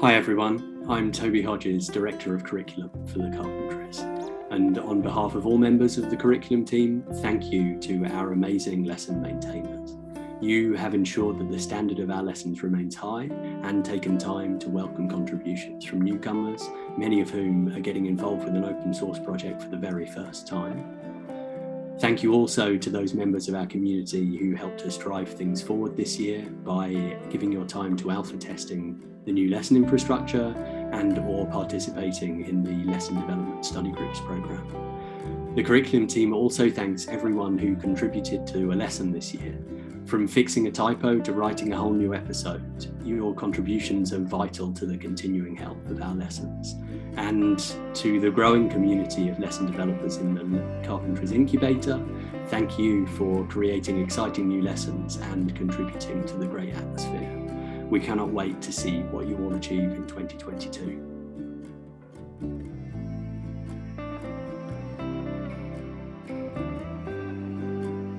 Hi everyone, I'm Toby Hodges, Director of Curriculum for the Carpentries. And on behalf of all members of the curriculum team, thank you to our amazing lesson maintainers. You have ensured that the standard of our lessons remains high and taken time to welcome contributions from newcomers, many of whom are getting involved with an open source project for the very first time. Thank you also to those members of our community who helped us drive things forward this year by giving your time to alpha testing the new lesson infrastructure and or participating in the lesson development study groups program. The curriculum team also thanks everyone who contributed to a lesson this year from fixing a typo to writing a whole new episode, your contributions are vital to the continuing health of our lessons. And to the growing community of lesson developers in the Carpentries Incubator, thank you for creating exciting new lessons and contributing to the great atmosphere. We cannot wait to see what you all achieve in 2022.